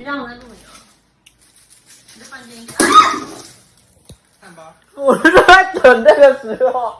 你让我在录影啊！你在房间看吧，我是在等那个时候。